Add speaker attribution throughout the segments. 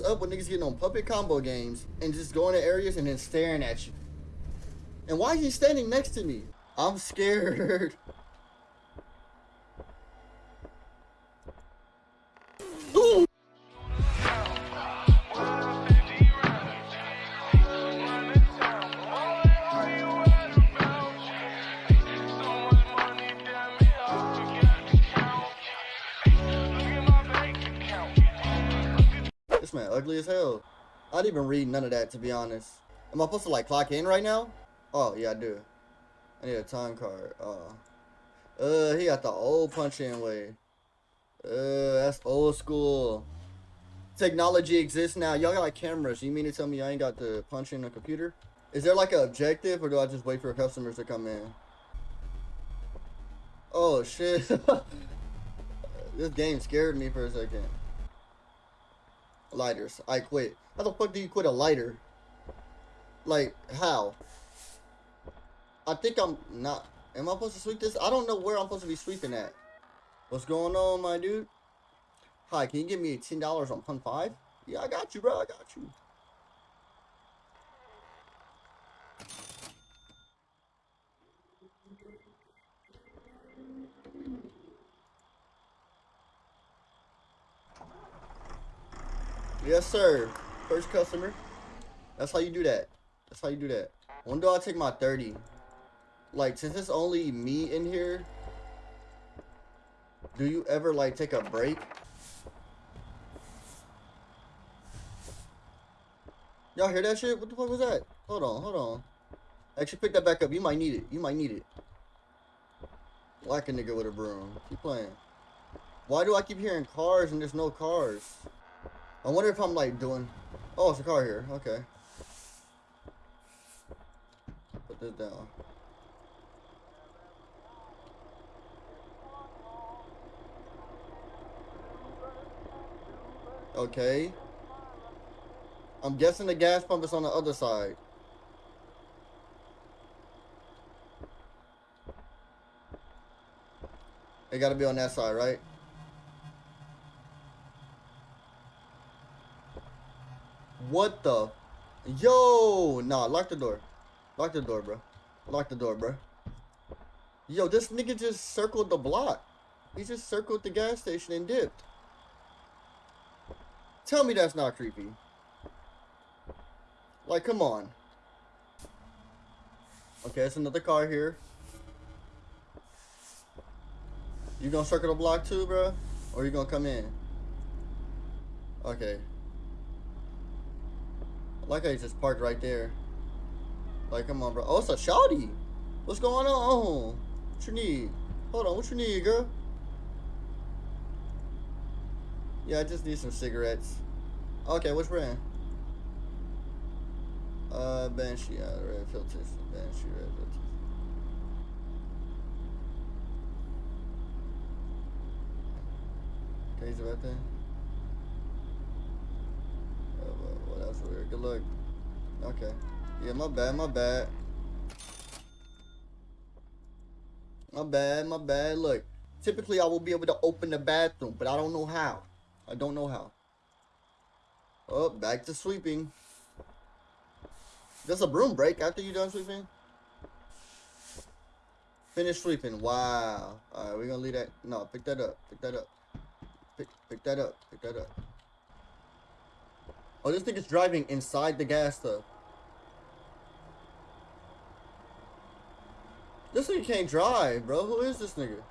Speaker 1: up when niggas getting on puppet combo games and just going to areas and then staring at you? And why is he standing next to me? I'm scared. ugly as hell. I didn't even read none of that to be honest. Am I supposed to like clock in right now? Oh yeah, I do. I need a time card. Uh, uh, he got the old punch in way. Uh, that's old school. Technology exists now. Y'all got like cameras. You mean to tell me I ain't got the punch in a computer? Is there like an objective, or do I just wait for customers to come in? Oh shit! this game scared me for a second. Lighters. I quit. How the fuck do you quit a lighter? Like, how? I think I'm not. Am I supposed to sweep this? I don't know where I'm supposed to be sweeping at. What's going on, my dude? Hi, can you give me $10 on Pun 5? Yeah, I got you, bro. I got you. Yes, sir. First customer. That's how you do that. That's how you do that. When do I take my 30? Like, since it's only me in here, do you ever, like, take a break? Y'all hear that shit? What the fuck was that? Hold on, hold on. Actually, pick that back up. You might need it. You might need it. Like a nigga with a broom. Keep playing. Why do I keep hearing cars and there's no cars? I wonder if I'm like doing. Oh, it's a car here. Okay. Put this down. Okay. I'm guessing the gas pump is on the other side. It gotta be on that side, right? What the? Yo! Nah, lock the door. Lock the door, bro. Lock the door, bro. Yo, this nigga just circled the block. He just circled the gas station and dipped. Tell me that's not creepy. Like, come on. Okay, it's another car here. You gonna circle the block too, bro? Or you gonna come in? Okay. Like I just parked right there. Like, come on, bro. Oh, it's a shawty. What's going on? What you need? Hold on, what you need, girl? Yeah, I just need some cigarettes. Okay, which brand? Uh, Banshee, uh, red filters. Banshee, red filters. Okay, he's right there. Oh, well, Good luck. Okay. Yeah, my bad, my bad. My bad, my bad. Look, typically I will be able to open the bathroom, but I don't know how. I don't know how. Oh, back to sweeping. Does a broom break after you done sweeping? Finish sweeping. Wow. Alright, we're gonna leave that. No, pick that up. Pick that up. Pick, pick that up. Pick that up. Oh, this is driving inside the gas stuff. This nigga can't drive, bro. Who is this nigga?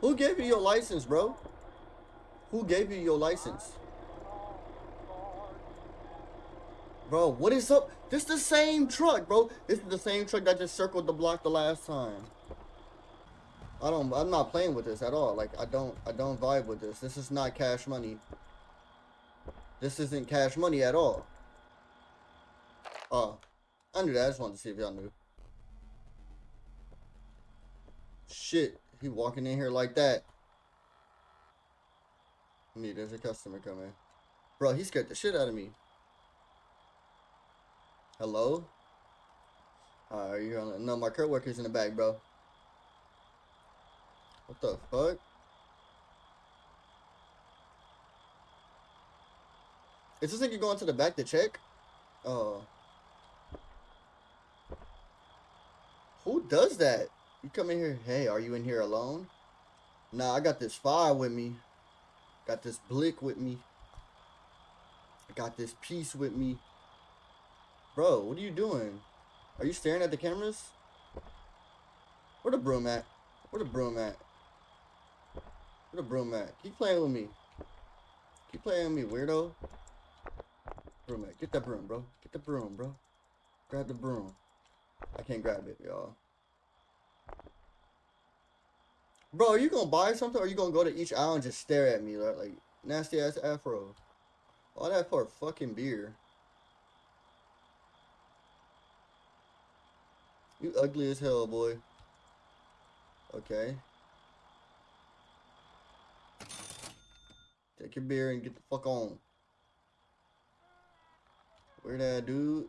Speaker 1: Who gave you your license, bro? Who gave you your license? Bro, what is up? This is the same truck, bro. This is the same truck that just circled the block the last time. I don't I'm not playing with this at all. Like I don't I don't vibe with this. This is not cash money. This isn't cash money at all. Oh. I knew that. I just wanted to see if y'all knew. Shit. He walking in here like that. Me, there's a customer coming. Bro, he scared the shit out of me. Hello? Uh, are you on? No, my co-worker's in the back, bro. What the fuck? Is this nigga going to the back to check? Oh. Who does that? You come in here, hey, are you in here alone? Nah, I got this fire with me. Got this blick with me. I got this piece with me. Bro, what are you doing? Are you staring at the cameras? Where the broom at? Where the broom at? Where the broom at? Keep playing with me. Keep playing with me, weirdo. Broom. Get that broom, bro. Get the broom, bro. Grab the broom. I can't grab it, y'all. Bro, are you gonna buy something or are you gonna go to each aisle and just stare at me like, like nasty ass afro? All that for fucking beer. You ugly as hell, boy. Okay. Take your beer and get the fuck on. Where that dude?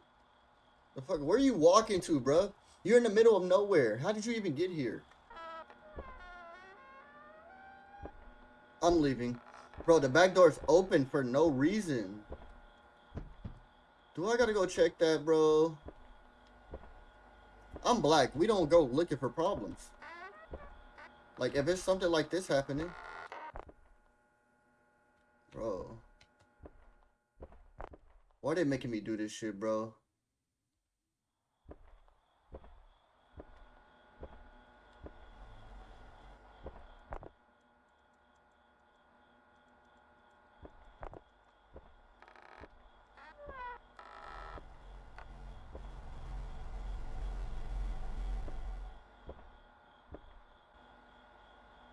Speaker 1: The fuck? Where are you walking to, bro? You're in the middle of nowhere. How did you even get here? I'm leaving. Bro, the back door's open for no reason. Do I gotta go check that, bro? I'm black. We don't go looking for problems. Like, if it's something like this happening. Bro. Why are they making me do this shit, bro?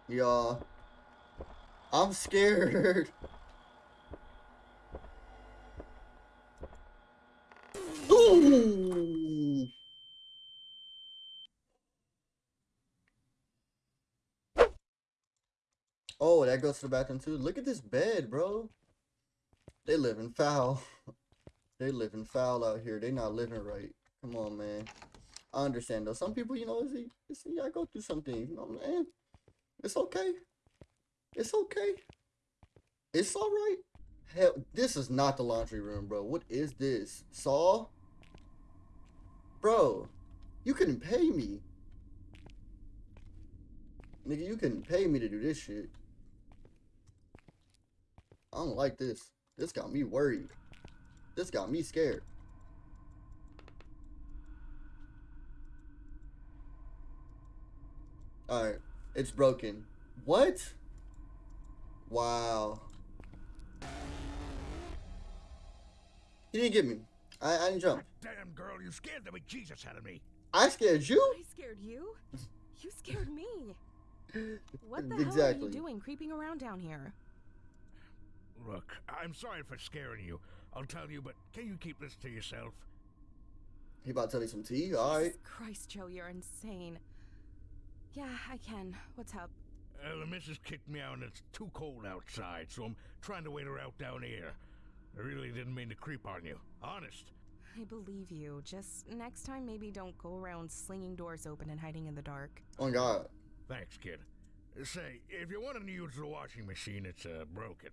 Speaker 1: Y'all. I'm scared. Ooh. Oh, that goes to the bathroom too. Look at this bed, bro. They living foul. they living foul out here. They not living right. Come on, man. I understand though. Some people, you know, see, see, I go through something. You know, man. It's okay. It's okay. It's all right. Hell, this is not the laundry room, bro. What is this? Saw? Bro, you couldn't pay me. Nigga, you couldn't pay me to do this shit. I don't like this. This got me worried. This got me scared. Alright. It's broken. What? Wow. He didn't get me. I, I didn't jump.
Speaker 2: Damn girl, you scared the bejesus out of me.
Speaker 1: I scared you?
Speaker 3: I scared you? You scared me. What the
Speaker 1: exactly.
Speaker 3: hell are you doing creeping around down here?
Speaker 2: Look, I'm sorry for scaring you. I'll tell you, but can you keep this to yourself?
Speaker 1: He about to tell me some tea? Alright.
Speaker 3: Jesus Christ, Joe, you're insane. Yeah, I can. What's up?
Speaker 2: Uh, the missus kicked me out and it's too cold outside, so I'm trying to wait her out down here. I really didn't mean to creep on you. Honest.
Speaker 3: I believe you. Just next time, maybe don't go around slinging doors open and hiding in the dark.
Speaker 1: Oh God.
Speaker 2: Thanks, kid. Say, if you want to use the washing machine, it's uh, broken.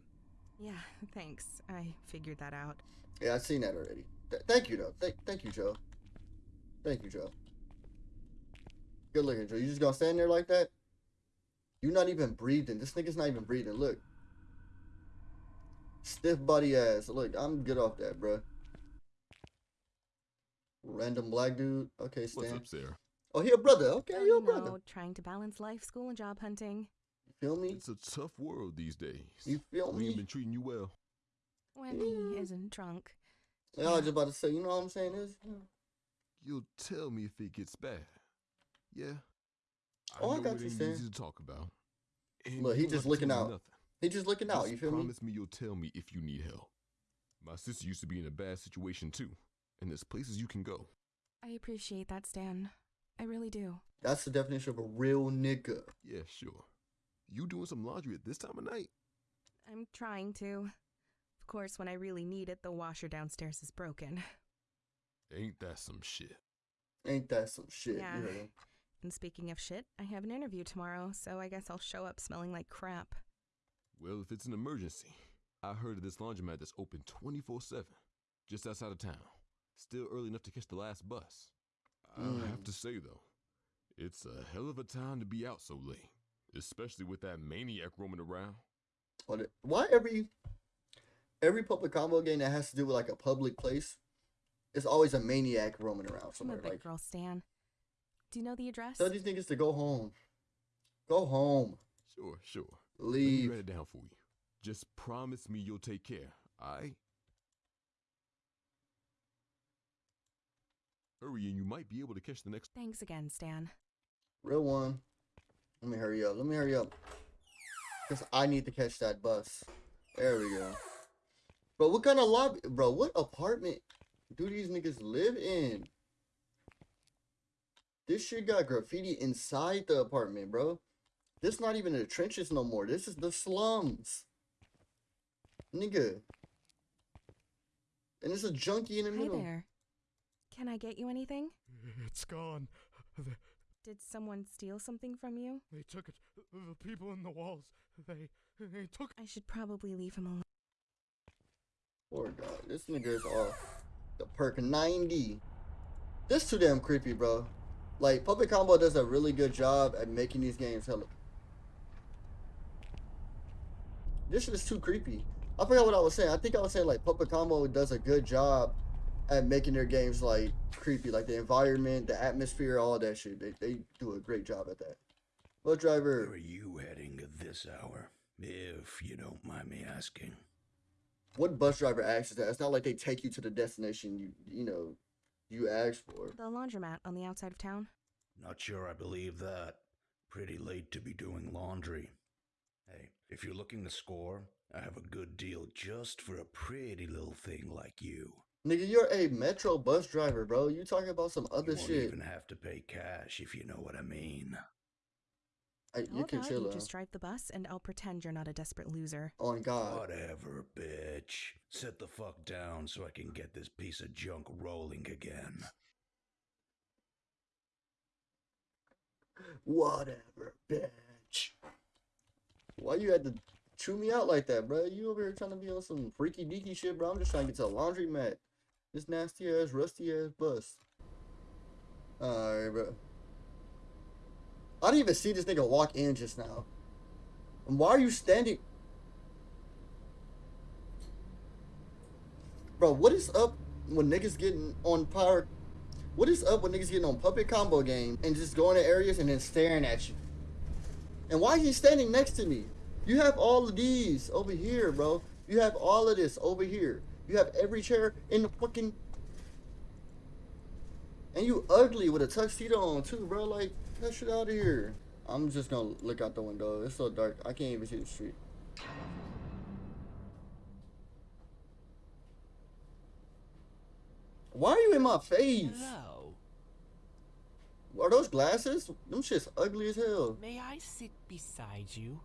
Speaker 3: Yeah, thanks. I figured that out.
Speaker 1: Yeah, I've seen that already. Th thank you, though. Th thank you, Joe. Thank you, Joe. Good looking, Joe. You just gonna stand there like that? You're not even breathing. This nigga's not even breathing. Look. Stiff body ass. Look, I'm good off that, bruh. Random black dude. Okay,
Speaker 4: What's
Speaker 1: stand.
Speaker 4: up, Sarah?
Speaker 1: Oh, he a brother. Okay,
Speaker 3: Oh,
Speaker 1: he a
Speaker 3: you
Speaker 1: brother.
Speaker 3: know, trying to balance life, school, and job hunting.
Speaker 1: You feel me?
Speaker 4: It's a tough world these days.
Speaker 1: You feel me?
Speaker 4: we ain't been treating you well.
Speaker 3: When he isn't drunk.
Speaker 1: Yeah, I was just about to say, you know what I'm saying? Is
Speaker 4: You'll tell me if it gets bad. Yeah. I
Speaker 1: Oh, I got
Speaker 4: it
Speaker 1: you,
Speaker 4: ain't easy to talk about. And
Speaker 1: Look, he just looking out.
Speaker 4: Nothing.
Speaker 1: he just looking out.
Speaker 4: Just
Speaker 1: You feel me?
Speaker 4: promise me you'll tell me if you need help. My sister used to be in a bad situation too, and there's places you can go.
Speaker 3: I appreciate that, Stan. I really do.
Speaker 1: That's the definition of a real nigga.
Speaker 4: Yeah, sure. You doing some laundry at this time of night?
Speaker 3: I'm trying to. Of course, when I really need it, the washer downstairs is broken.
Speaker 4: Ain't that some shit?
Speaker 1: Ain't that some shit?
Speaker 3: Yeah.
Speaker 1: You heard him.
Speaker 3: And speaking of shit, I have an interview tomorrow, so I guess I'll show up smelling like crap.
Speaker 4: Well, if it's an emergency, I heard of this laundromat that's open 24 7, just outside of town. Still early enough to catch the last bus. I have mm. to say, though, it's a hell of a time to be out so late, especially with that maniac roaming around.
Speaker 1: Oh, what? Why every every puppet combo game that has to do with like a public place, it's always a maniac roaming around
Speaker 3: I'm a
Speaker 1: somewhere.
Speaker 3: big
Speaker 1: Like,
Speaker 3: girl, Stan. Do you know the address?
Speaker 1: tell these niggas to go home. Go home.
Speaker 4: Sure, sure. Let me
Speaker 1: Leave.
Speaker 4: write it down for you. Just promise me you'll take care, alright? Hurry, and you might be able to catch the next.
Speaker 3: Thanks again, Stan.
Speaker 1: Real one. Let me hurry up. Let me hurry up. Cause I need to catch that bus. There we go. Bro, what kind of lobby? Bro, what apartment do these niggas live in? This shit got graffiti inside the apartment, bro. This not even the trenches no more. This is the slums. Nigga. And it's a junkie in the
Speaker 3: Hi
Speaker 1: middle.
Speaker 3: there. Can I get you anything?
Speaker 2: It's gone. They,
Speaker 3: Did someone steal something from you?
Speaker 2: they took it. The people in the walls. They they took.
Speaker 3: I should probably leave him alone.
Speaker 1: Poor guy. This nigga is off the perk 90. This too damn creepy, bro. Like, Puppet Combo does a really good job at making these games hella. This shit is too creepy. I forgot what I was saying. I think I was saying, like, Puppet Combo does a good job at making their games, like, creepy. Like, the environment, the atmosphere, all that shit. They, they do a great job at that. Bus
Speaker 5: Where
Speaker 1: driver,
Speaker 5: are you heading at this hour, if you don't mind me asking?
Speaker 1: what bus driver asks that? It's not like they take you to the destination you, you know, you asked for.
Speaker 3: The laundromat on the outside of town.
Speaker 5: Not sure I believe that. Pretty late to be doing laundry. Hey, if you're looking to score, I have a good deal just for a pretty little thing like you.
Speaker 1: Nigga, you're a metro bus driver, bro. You talking about some
Speaker 5: You
Speaker 1: other
Speaker 5: won't
Speaker 1: shit.
Speaker 5: even have to pay cash if you know what I mean.
Speaker 1: I,
Speaker 3: How
Speaker 1: you can
Speaker 3: about
Speaker 1: chill
Speaker 3: you
Speaker 1: out.
Speaker 3: just drive the bus and I'll pretend you're not a desperate loser.
Speaker 1: Oh, on God.
Speaker 5: Whatever, bitch. Sit the fuck down so I can get this piece of junk rolling again.
Speaker 1: Whatever, bitch. Why you had to chew me out like that, bro? You over here trying to be on some freaky deaky shit, bro. I'm just trying to get to the laundry mat. This nasty ass, rusty ass bus. Alright, bro. I didn't even see this nigga walk in just now. And why are you standing? Bro, what is up when niggas getting on power? What is up when niggas getting on puppet combo game and just going to areas and then staring at you? And why is he standing next to me? You have all of these over here, bro. You have all of this over here. You have every chair in the fucking. And you ugly with a tuxedo on too, bro. Like, that shit out of here. I'm just gonna look out the window. It's so dark. I can't even see the street. Why are you in my face?
Speaker 6: Hello.
Speaker 1: Are those glasses? Them shit's ugly as hell.
Speaker 6: May I sit beside you?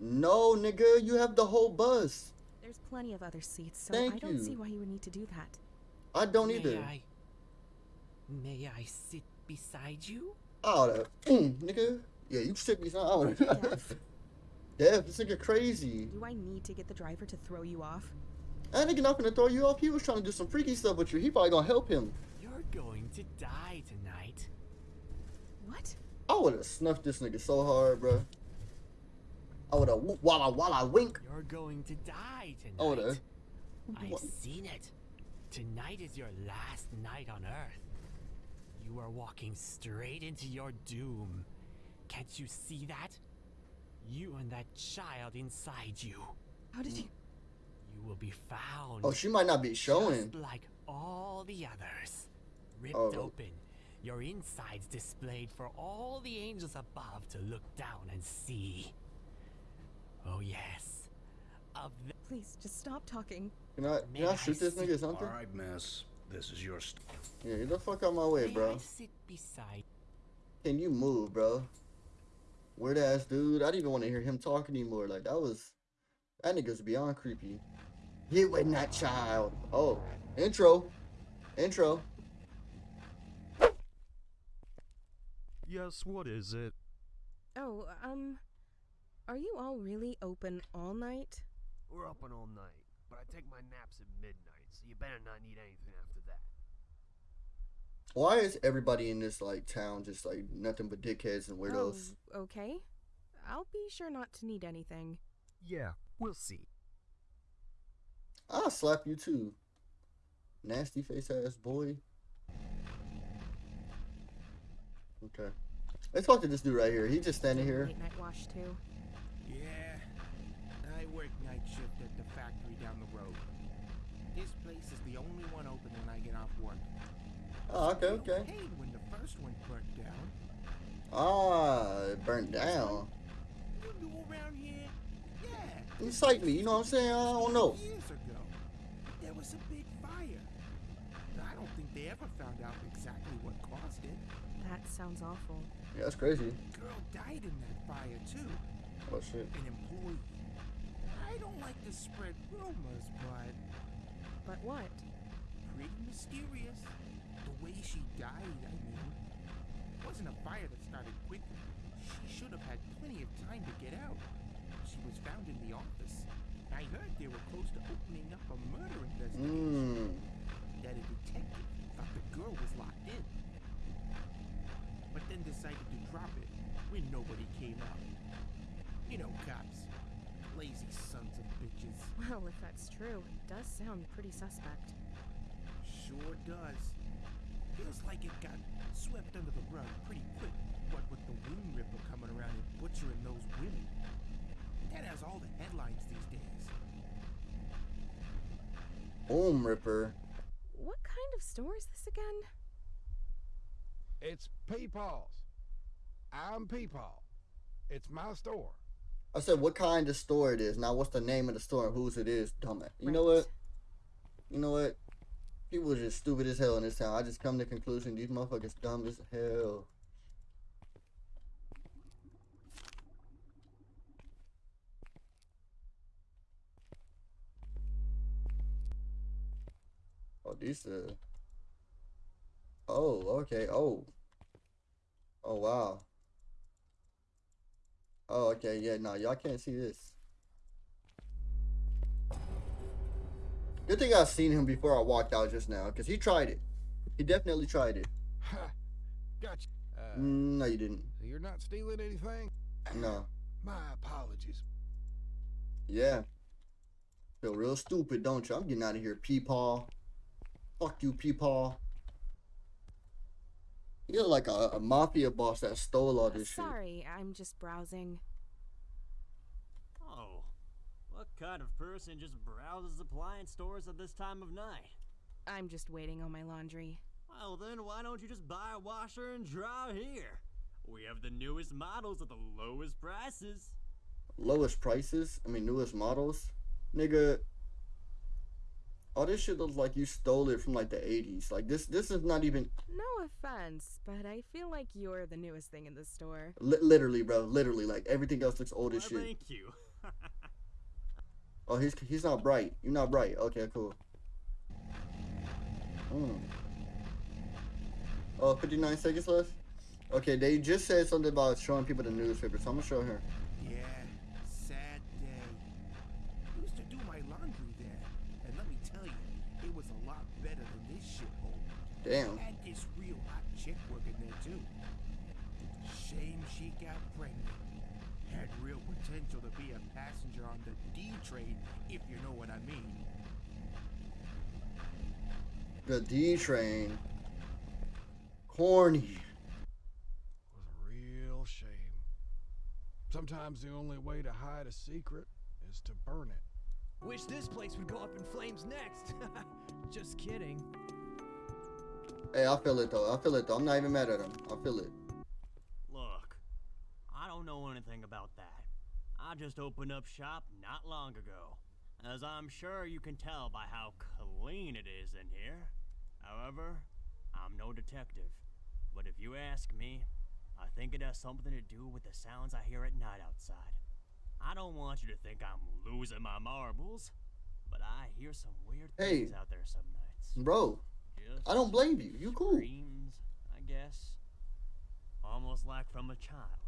Speaker 1: No, nigga, you have the whole bus.
Speaker 3: There's plenty of other seats, so
Speaker 1: Thank
Speaker 3: I don't
Speaker 1: you.
Speaker 3: see why you would need to do that.
Speaker 1: I don't
Speaker 6: May
Speaker 1: either.
Speaker 6: I? May I sit beside you?
Speaker 1: Oh, that, mm, nigga. Yeah, you sit me some.
Speaker 3: Deaf.
Speaker 1: Deaf, this nigga crazy.
Speaker 3: Do I need to get the driver to throw you off?
Speaker 1: That nigga not gonna throw you off. He was trying to do some freaky stuff with you. He probably gonna help him.
Speaker 6: You're going to die tonight.
Speaker 3: What?
Speaker 1: I would have snuffed this nigga so hard, bro. I would have walla walla wink.
Speaker 6: You're going to die tonight.
Speaker 1: Oh, I would have.
Speaker 6: I've seen it. Tonight is your last night on Earth. You are walking straight into your doom. Can't you see that? You and that child inside you.
Speaker 3: How did you?
Speaker 6: You will be found.
Speaker 1: Oh, she might not be showing.
Speaker 6: Just like all the others. Ripped
Speaker 1: Oh.
Speaker 6: open. Your insides displayed for all the angels above to look down and see. Oh, yes. Of the.
Speaker 3: Please, just stop talking.
Speaker 1: Can I, can I shoot this nigga or something?
Speaker 5: Alright, miss. This is your st-
Speaker 1: Yeah, get the fuck out my way,
Speaker 6: May
Speaker 1: bro.
Speaker 6: I sit beside.
Speaker 1: Can you move, bro? Weird ass dude. I didn't even want to hear him talk anymore. Like that was that nigga's beyond creepy. You and that child. Oh, intro, intro.
Speaker 7: Yes, what is it?
Speaker 3: Oh, um, are you all really open all night?
Speaker 8: We're open all night, but I take my naps at midnight, so you better not need anything after that.
Speaker 1: Why is everybody in this like town just like nothing but dickheads and weirdos?
Speaker 3: Oh, okay. I'll be sure not to need anything.
Speaker 7: Yeah, we'll see.
Speaker 1: I'll slap you too. Nasty face ass boy. Okay. Let's talk to this dude right here. He's just standing here.
Speaker 3: Late night wash too.
Speaker 9: Yeah, I work night shift at the factory down the road. This place is the only one open when I get off work.
Speaker 1: Oh, okay, okay.
Speaker 9: When the first one burnt down.
Speaker 1: Ah, it burnt down.
Speaker 9: You knew around here? Yeah.
Speaker 1: You psyched me, you know what I'm saying? I don't know.
Speaker 9: Years ago, there was a big fire. I don't think they ever found out exactly what caused it.
Speaker 3: That sounds awful.
Speaker 1: Yeah, that's crazy.
Speaker 9: Girl died in that fire too.
Speaker 1: Oh shit.
Speaker 9: An employee. I don't like to spread rumors, but
Speaker 3: But what?
Speaker 9: pretty mysterious. The way she died, I mean. It wasn't a fire that started quickly. She should have had plenty of time to get out. She was found in the office. I heard they were close to opening up a murder investigation.
Speaker 1: Mmm.
Speaker 9: That a detective thought the girl was locked in. But then decided to drop it when nobody came out. You know, cops. Lazy sons of bitches.
Speaker 3: Well, if that's true, it does sound pretty suspect.
Speaker 9: Sure does. Feels like it got swept under the rug pretty quick, what with the Womb Ripper coming around and butchering those women. That has all the headlines these days.
Speaker 1: Home Ripper.
Speaker 3: What kind of store is this again?
Speaker 10: It's Peepaw's. I'm Peepaw. It's my store.
Speaker 1: I said what kind of store it is. Now what's the name of the store and whose it is, dumbass. You know what? You know what? People are just stupid as hell in this town. I just come to the conclusion these motherfuckers dumb as hell. Oh, these uh Oh, okay. Oh. Oh wow. Oh, okay, yeah, no, y'all can't see this. Good thing I seen him before I walked out just now, because he tried it. He definitely tried it.
Speaker 10: Ha! Gotcha. Uh,
Speaker 1: Mm, no, you didn't.
Speaker 10: so you're not stealing anything?
Speaker 1: No.
Speaker 10: My apologies.
Speaker 1: Yeah. Feel real stupid, don't you? I'm getting out of here, Peepaw. Fuck you, Peepaw. You're like a, a mafia boss that stole all this shit.
Speaker 3: Sorry, I'm just browsing.
Speaker 11: Oh, what kind of person just browses appliance stores at this time of night?
Speaker 3: I'm just waiting on my laundry.
Speaker 11: Well, then why don't you just buy a washer and dryer here? We have the newest models at the lowest prices.
Speaker 1: Lowest prices? I mean, newest models? Nigga. All this shit looks like you stole it from like the 80s. Like, this this is not even.
Speaker 3: No offense, but I feel like you're the newest thing in the store.
Speaker 1: Li- literally, bro. Literally. Like, everything else looks old
Speaker 11: Why,
Speaker 1: as shit.
Speaker 11: thank you.
Speaker 1: Oh, he's he's not bright. You're not bright. Okay, cool. Mm. Oh, 59 seconds left? Okay, they just said something about showing people the newspaper, so I'm gonna show her.
Speaker 9: Yeah, sad day. Used to do my laundry there, and let me tell you, it was a lot better than this shithole.
Speaker 1: Damn.
Speaker 9: Had this real hot chick working there too. Shame she got pregnant. Had real potential to be a passenger on the D train, if you know what I mean.
Speaker 1: The D train. Corny.
Speaker 10: was a real shame. Sometimes the only way to hide a secret is to burn it.
Speaker 6: Wish this place would go up in flames next. Just kidding.
Speaker 1: Hey, I feel it though. I feel it though. I'm not even mad at him. I feel it.
Speaker 11: Look, I don't know anything about that. I just opened up shop not long ago, as I'm sure you can tell by how clean it is in here. However, I'm no detective, but if you ask me, I think it has something to do with the sounds I hear at night outside. I don't want you to think I'm losing my marbles, but I hear some weird
Speaker 1: Hey.
Speaker 11: things out there some nights.
Speaker 1: Bro,
Speaker 11: Just
Speaker 1: I don't blame you. You cool.
Speaker 11: Dreams, I guess. Almost like from a child.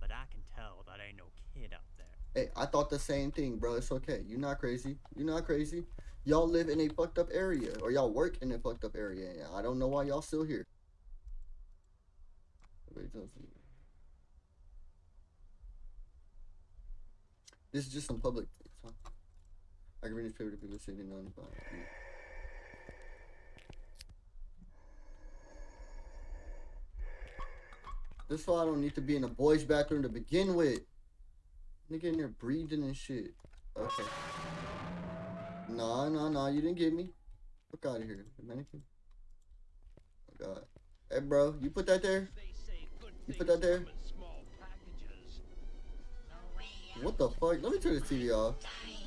Speaker 11: But I can tell that ain't no kid out there.
Speaker 1: Hey, I thought the same thing, bro. It's okay. You're not crazy. You're not crazy. Y'all live in a fucked up area, or y'all work in a fucked up area. I don't know why y'all still here. This is just some public. I can read newspaper to people sitting on. the This why I don't need to be in a boys' bathroom to begin with. Nigga in there breathing and shit. Okay. Nah, nah, nah, you didn't get me. Fuck out of here, Dominican. Oh god. Hey bro, you put that there? You put that there? What the fuck? Let me turn the TV off.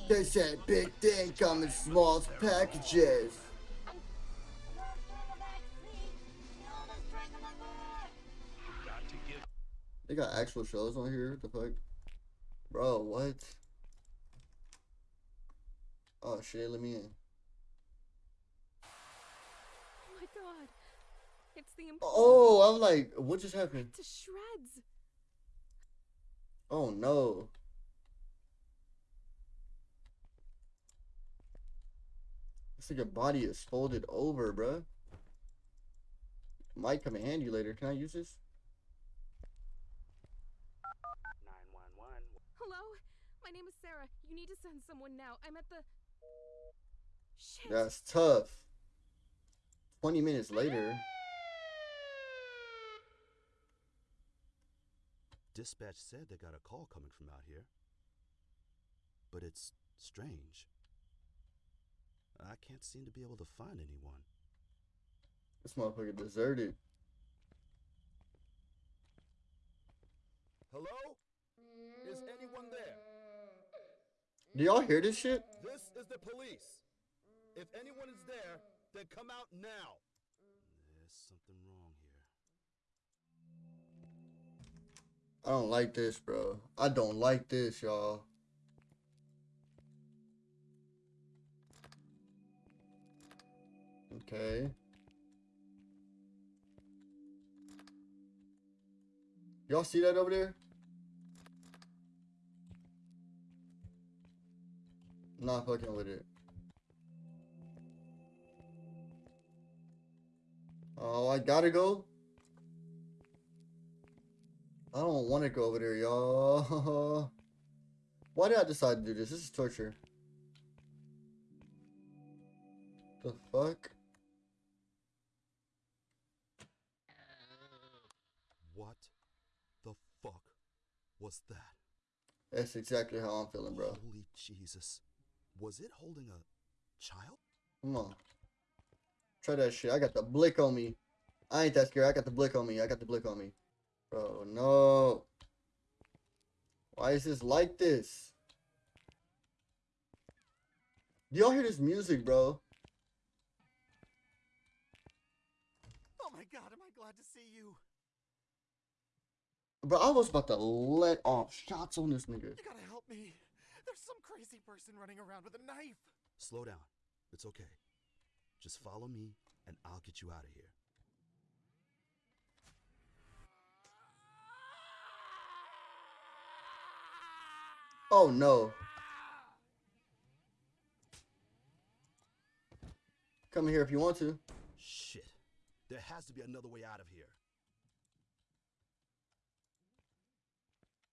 Speaker 1: They said big thing come in small packages. They got actual shows on here. What the fuck? Bro, what? Oh shit, let me in.
Speaker 3: Oh my god. It's the
Speaker 1: Oh, I'm like, what just happened?
Speaker 3: To shreds.
Speaker 1: Oh no. It's like your body is folded over, bruh. Might come in handy later. Can I use this?
Speaker 3: Hello? My name is Sarah. You need to send someone now. I'm at the. Shit.
Speaker 1: That's tough. 20 minutes later.
Speaker 12: Dispatch said they got a call coming from out here. But it's strange. I can't seem to be able to find anyone.
Speaker 1: This motherfucker deserted.
Speaker 13: Hello? Is anyone there?
Speaker 1: Do y'all hear this shit?
Speaker 13: This is the police. If anyone is there, then come out now.
Speaker 12: There's something wrong here.
Speaker 1: I don't like this, bro. I don't like this, y'all. Okay. Y'all see that over there? Not fucking with it. Oh, I gotta go. I don't want to go over there, y'all. Why did I decide to do this? This is torture. The fuck?
Speaker 12: What the fuck was that?
Speaker 1: That's exactly how I'm feeling, bro.
Speaker 12: Holy Jesus. Was it holding a child?
Speaker 1: Come on. Try that shit. I got the blick on me. I ain't that scared. I got the blick on me. I got the blick on me. Bro, no. Why is this like this? Do y'all hear this music, bro?
Speaker 14: Oh my god, am I glad to see you.
Speaker 1: Bro, I was about to let off shots on this nigga.
Speaker 14: You gotta help me. There's some crazy person running around with a knife.
Speaker 12: Slow down. It's okay. Just follow me, and I'll get you out of here.
Speaker 1: Oh no. Come here if you want to.
Speaker 12: Shit. There has to be another way out of here.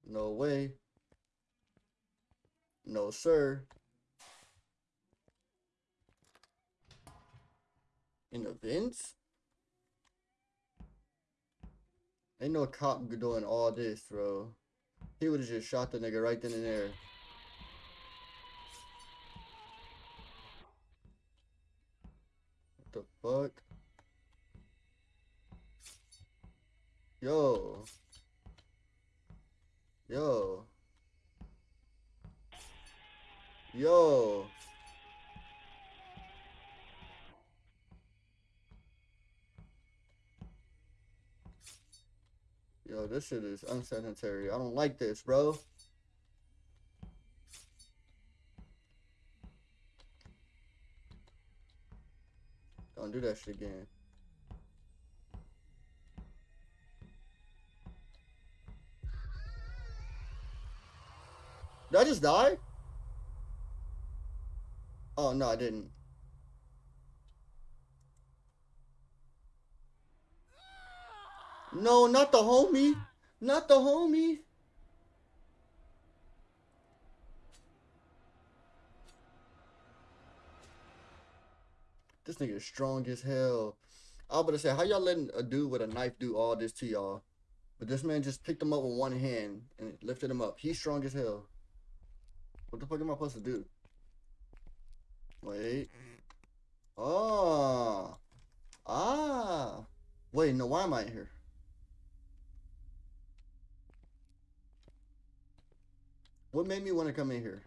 Speaker 1: No way. No, sir. In the vents? Ain't no cop doing all this, bro. He would have just shot the nigga right then and there. What the fuck? Yo. Yo. Yo. Yo, this shit is unsanitary. I don't like this, bro. Don't do that shit again. Did I just die? Oh, no, I didn't. No, not the homie. Not the homie. This nigga is strong as hell. I was about to say, how y'all letting a dude with a knife do all this to y'all? But this man just picked him up with one hand and lifted him up. He's strong as hell. What the fuck am I supposed to do? Wait. Oh. Ah. Wait, no, why am I here? What made me want to come in here?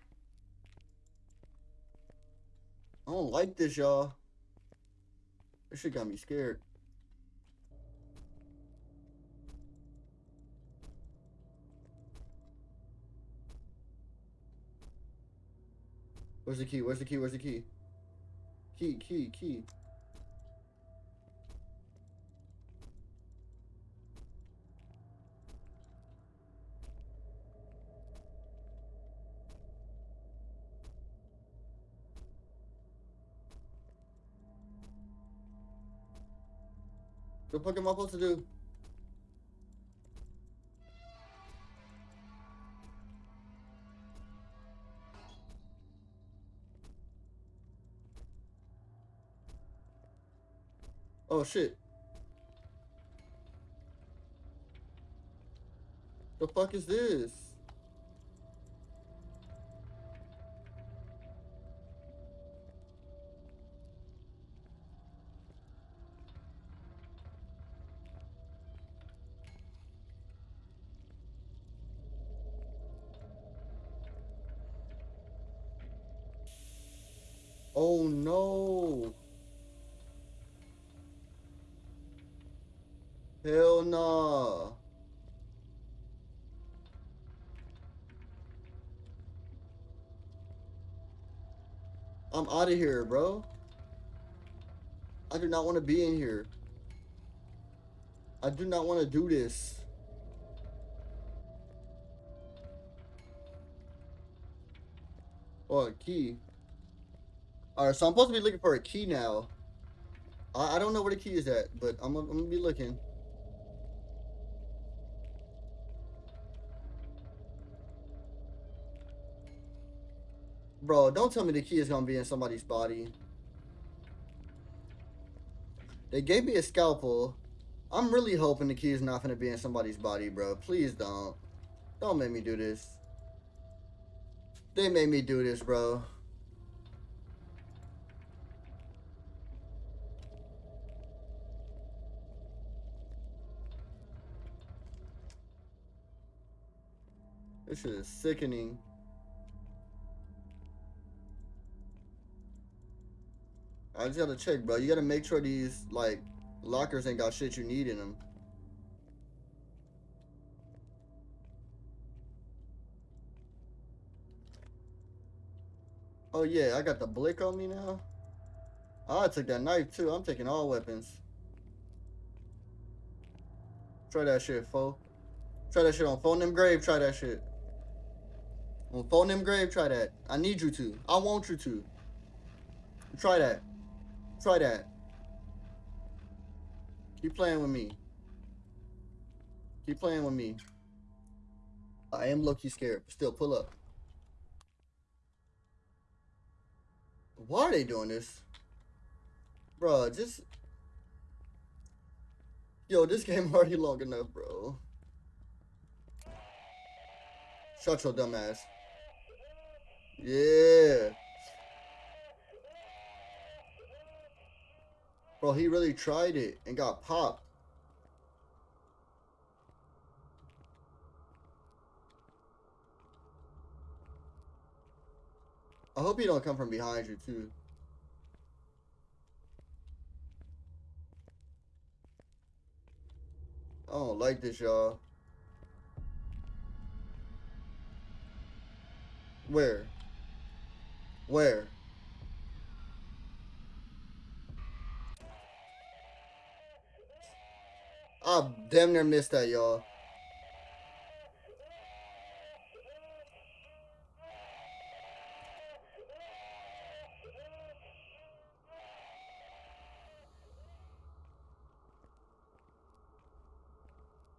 Speaker 1: I don't like this, y'all. This shit got me scared. Where's the key? Where's the key? Where's the key? Key, key, key. What the fuck am I supposed to do? Oh shit. The fuck is this? Out of here, bro. I do not want to be in here. I do not want to do this. Oh, a key. Alright, so I'm supposed to be looking for a key now. I, I don't know where the key is at, but I'm, I'm gonna be looking. Bro, don't tell me the key is gonna be in somebody's body. They gave me a scalpel. I'm really hoping the key is not gonna be in somebody's body, bro. Please don't. Don't make me do this. They made me do this, bro. This is sickening. I just gotta check, bro. You gotta make sure these, like, lockers ain't got shit you need in them. Oh, yeah, I got the blick on me now. Oh, I took that knife, too. I'm taking all weapons. Try that shit, fo. Try that shit on phone them grave. Try that shit. On phone them grave. Try that. I need you to. I want you to. Try that. Try that. Keep playing with me. Keep playing with me. I am low-key scared, but still, pull up. Why are they doing this? Bro, just... Yo, this game already long enough, bro. Shut your dumb ass. Yeah. Bro, he really tried it and got popped. I hope he don't come from behind you too. I don't like this, y'all. Where? Where? I damn near missed that, y'all.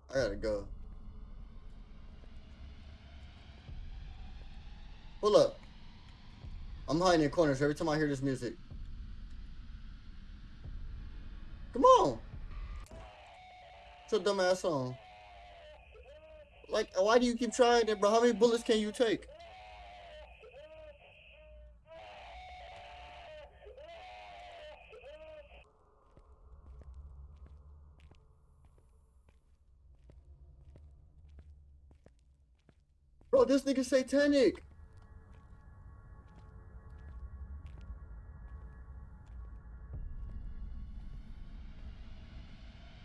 Speaker 1: I gotta go. Pull up. I'm hiding in corners every time I hear this music. Your dumb ass on. Like, why do you keep trying it, bro? How many bullets can you take? Bro, this nigga satanic.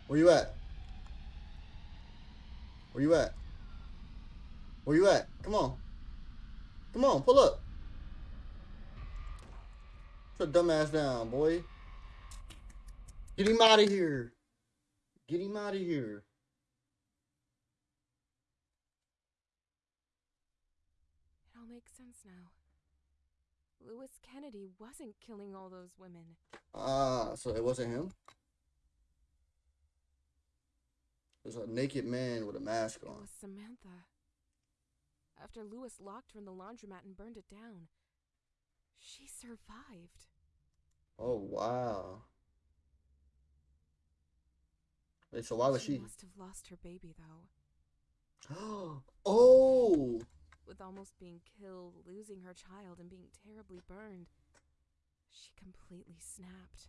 Speaker 1: Where you at? Where you at? Where you at? Come on. Come on, pull up. Put your dumb ass down, boy. Get him out of here. Get him out of here.
Speaker 3: It all makes sense now. Lewis Kennedy wasn't killing all those women.
Speaker 1: Ah, so it wasn't him? There's a naked man with a mask on.
Speaker 3: It was Samantha. After Lewis locked her in the laundromat and burned it down, she survived.
Speaker 1: Oh, wow. Wait, so why was she?
Speaker 3: must have lost her baby, though.
Speaker 1: oh!
Speaker 3: With almost being killed, losing her child, and being terribly burned, she completely snapped.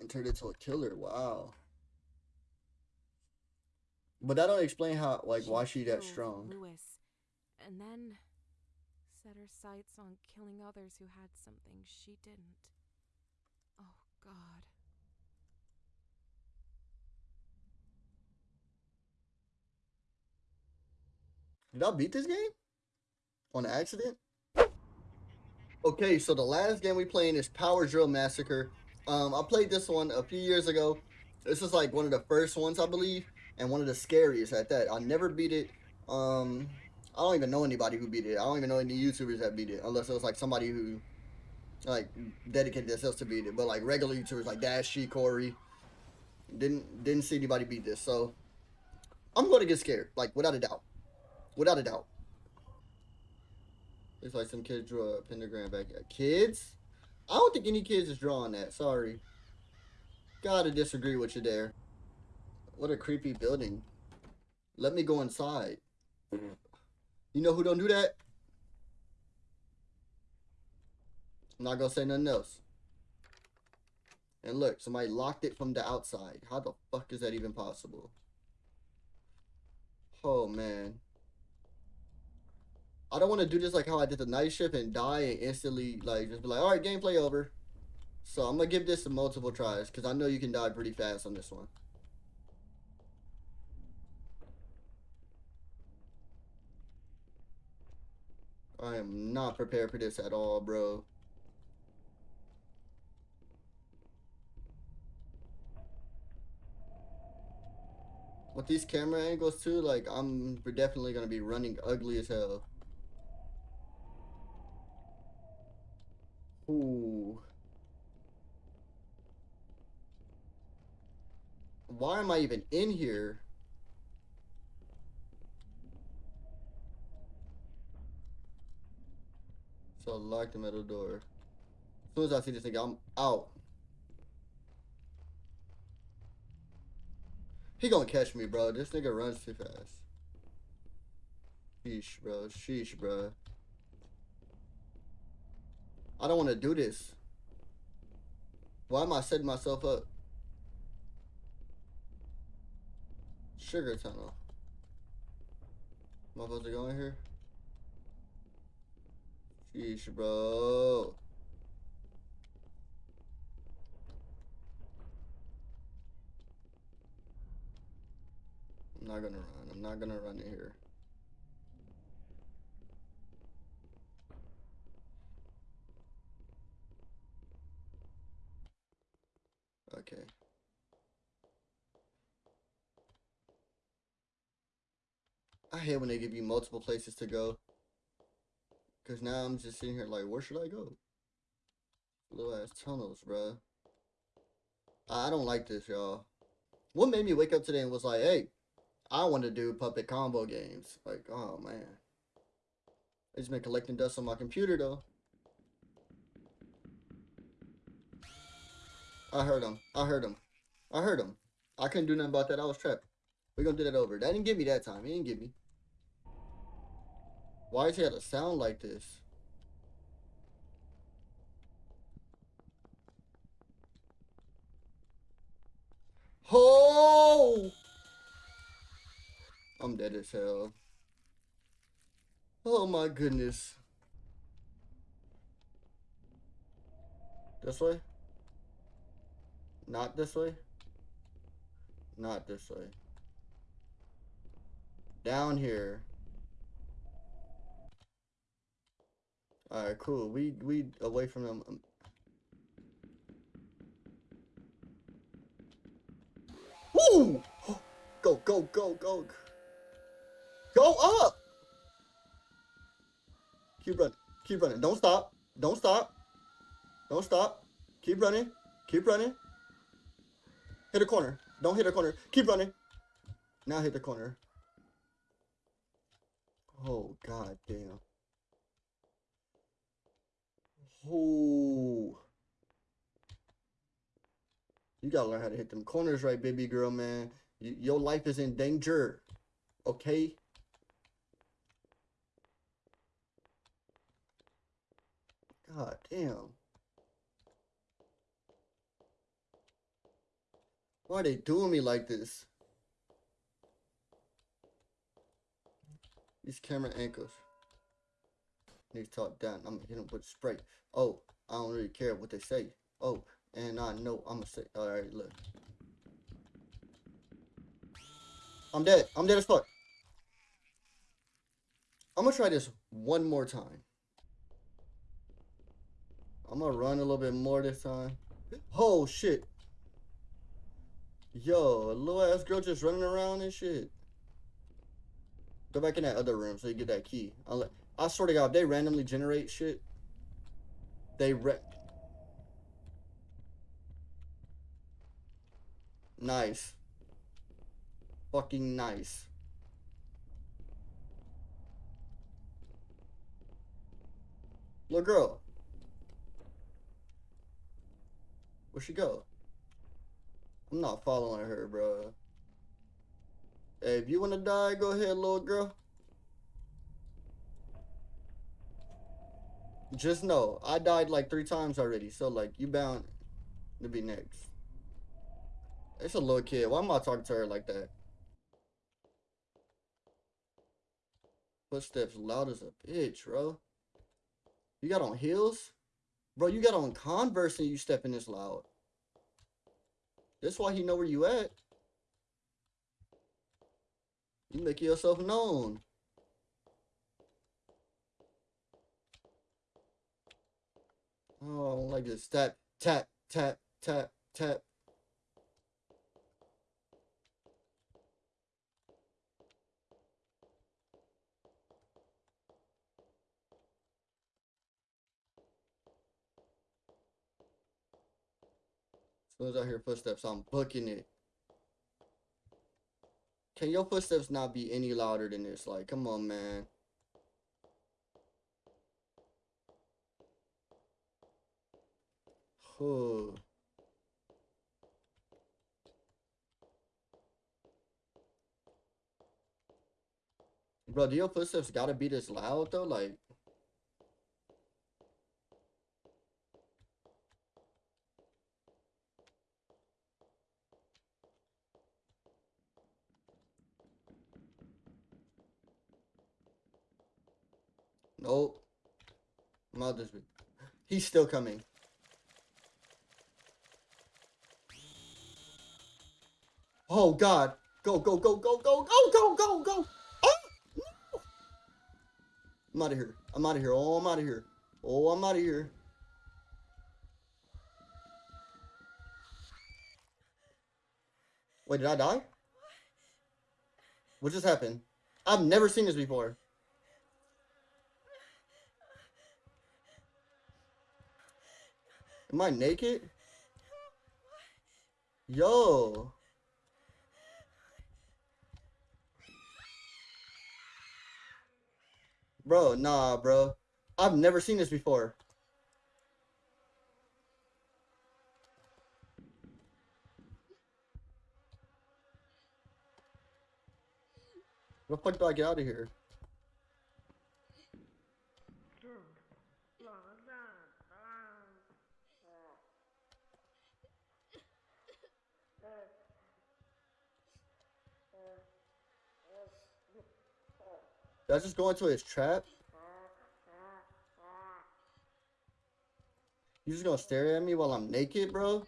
Speaker 1: And turned into a killer. Wow. But that don't explain how, like, why she that strong.
Speaker 3: Lewis, and then set her sights on killing others who had something she didn't. Oh God.
Speaker 1: Did I beat this game? On accident? Okay, so the last game we playing is Power Drill Massacre. Um, I played this one a few years ago. This is like one of the first ones, I believe, and one of the scariest at that. I never beat it. Um, I don't even know anybody who beat it. I don't even know any YouTubers that beat it, unless it was like somebody who like dedicated themselves to beat it. But like regular YouTubers like Dash G, Corey, didn't didn't see anybody beat this. So I'm going to get scared, like without a doubt, without a doubt. Looks like some kids drew a pentagram back here. Kids? I don't think any kids is drawing that. Sorry. Gotta disagree with you there. What a creepy building. Let me go inside. Mm-hmm. You know who don't do that? I'm not gonna say nothing else. And look, somebody locked it from the outside. How the fuck is that even possible? Oh man. I don't want to do this like how I did the night shift and die and instantly like just be like, all right, gameplay over. So I'm gonna give this some multiple tries because I know you can die pretty fast on this one. I am not prepared for this at all, bro. With these camera angles too, like I'm definitely gonna be running ugly as hell. Ooh. Why am I even in here? So I lock the metal door. As soon as I see this nigga, I'm out. He gonna catch me, bro. This nigga runs too fast. Sheesh, bro. Sheesh, bro. I don't want to do this. Why am I setting myself up? Sugar tunnel. Am I supposed to go in here? Sheesh, bro. I'm not gonna run. I'm not gonna run here. Okay. I hate when they give you multiple places to go. Cause now I'm just sitting here like, where should I go? Little ass tunnels, bruh. I don't like this, y'all. What made me wake up today and was like, hey, I want to do puppet combo games. Like, oh man. I just been collecting dust on my computer though. I heard him. I heard him. I heard him. I couldn't do nothing about that. I was trapped. We're gonna do that over. That didn't give me that time. He didn't give me. Why is he had a sound like this? Oh! I'm dead as hell. Oh my goodness. This way? Not this way? Not this way. Down here. Alright, cool. We we away from them. Woo! Go, go, go, go. Go up! Keep running. Keep running. Don't stop. Don't stop. Don't stop. Keep running. Keep running. Hit a corner. Don't hit a corner. Keep running. Now hit the corner. Oh, god damn. Oh. You gotta learn how to hit them corners right, baby girl, man. Y your life is in danger. Okay? God damn. Why are they doing me like this? These camera ankles. Need to talk down. I'm gonna hit them with spray. Oh, I don't really care what they say. Oh, and I know I'm gonna say. Alright, look. I'm dead. I'm dead as fuck. I'm gonna try this one more time. I'm gonna run a little bit more this time. Oh shit. Yo, a little ass girl just running around and shit. Go back in that other room so you get that key. I'll, I swear to God, if they randomly generate shit, they re Nice. Fucking nice. Little girl. Where'd she go? I'm not following her, bro. Hey, if you want to die, go ahead, little girl. Just know, I died like three times already, so like, you bound to be next. It's a little kid. Why am I talking to her like that? Footsteps loud as a bitch, bro. You got on heels? Bro, you got on Converse and you stepping this loud. That's why he know where you at. You make yourself known. Oh, I like this. Tap, tap, tap, tap, tap. Soon as I hear footsteps, I'm booking it. Can your footsteps not be any louder than this? Like, come on, man. Oh. Bro, do your footsteps gotta be this loud though? Like, Nope. I'm out this bit. He's still coming. Oh god. Go, go, go, go, go, go, go, go, go. Oh, no. I'm out of here. I'm out of here. Oh, I'm out of here. Oh, I'm out of here. Wait, did I die? What just happened? I've never seen this before. Am I naked? Yo.
Speaker 15: Bro, nah, bro. I've never seen this before. Where the fuck do I get out of here? Did I just go into his trap? You just gonna stare at me while I'm naked, bro?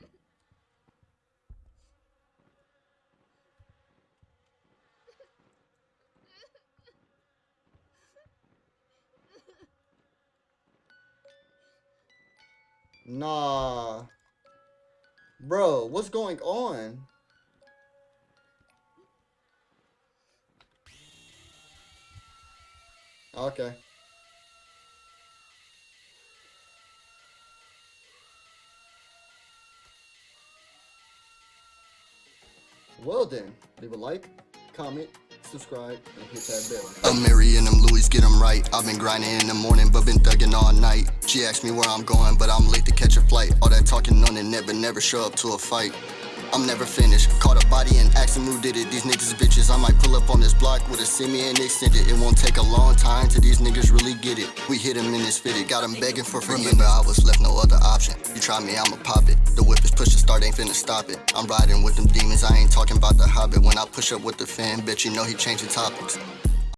Speaker 15: Nah. Bro, what's going on? Okay. Well then, leave a like, comment, subscribe, and hit that bell.
Speaker 1: I'm Mary and them Louis, get them right. I've been grinding in the morning, but been thugging all night. She asked me where I'm going, but I'm late to catch a flight. All that talking on it never, never show up to a fight. I'm never finished. Caught a body and him who did it. These niggas bitches. I might pull up on this block with a semi and extend it. It won't take a long time till these niggas really get it. We hit him in his fitted. Got him begging for forgiveness. Remember, I was left no other option. You try me, I'ma pop it. The whip is push to start, ain't finna stop it. I'm riding with them demons. I ain't talking about the hobbit. When I push up with the fan, bitch, you know he changing topics.